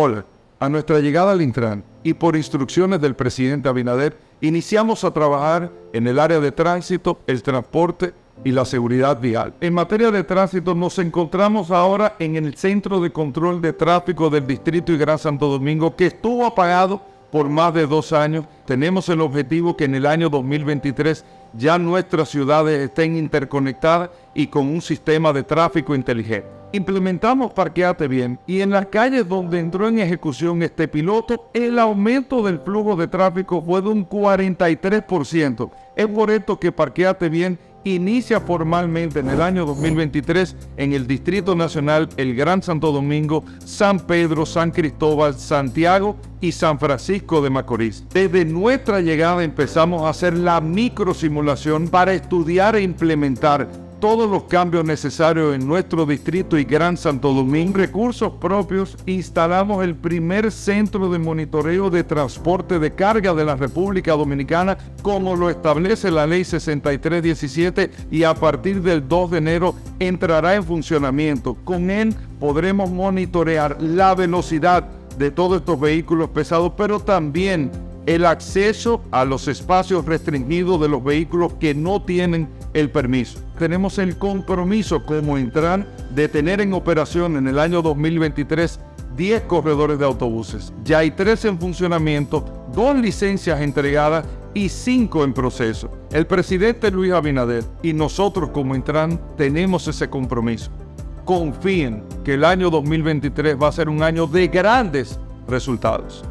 Hola, a nuestra llegada al Intran y por instrucciones del presidente Abinader, iniciamos a trabajar en el área de tránsito, el transporte y la seguridad vial. En materia de tránsito nos encontramos ahora en el Centro de Control de Tráfico del Distrito y Gran Santo Domingo que estuvo apagado por más de dos años. Tenemos el objetivo que en el año 2023 ya nuestras ciudades estén interconectadas y con un sistema de tráfico inteligente. Implementamos Parqueate Bien y en las calles donde entró en ejecución este piloto, el aumento del flujo de tráfico fue de un 43%. Es por esto que Parqueate Bien inicia formalmente en el año 2023 en el Distrito Nacional, el Gran Santo Domingo, San Pedro, San Cristóbal, Santiago y San Francisco de Macorís. Desde nuestra llegada empezamos a hacer la microsimulación para estudiar e implementar todos los cambios necesarios en nuestro distrito y Gran Santo Domingo. Recursos propios, instalamos el primer centro de monitoreo de transporte de carga de la República Dominicana, como lo establece la ley 6317 y a partir del 2 de enero entrará en funcionamiento. Con él podremos monitorear la velocidad de todos estos vehículos pesados, pero también el acceso a los espacios restringidos de los vehículos que no tienen el permiso. Tenemos el compromiso como Intran de tener en operación en el año 2023 10 corredores de autobuses. Ya hay 3 en funcionamiento, 2 licencias entregadas y 5 en proceso. El presidente Luis Abinader y nosotros como Intran tenemos ese compromiso. Confíen que el año 2023 va a ser un año de grandes resultados.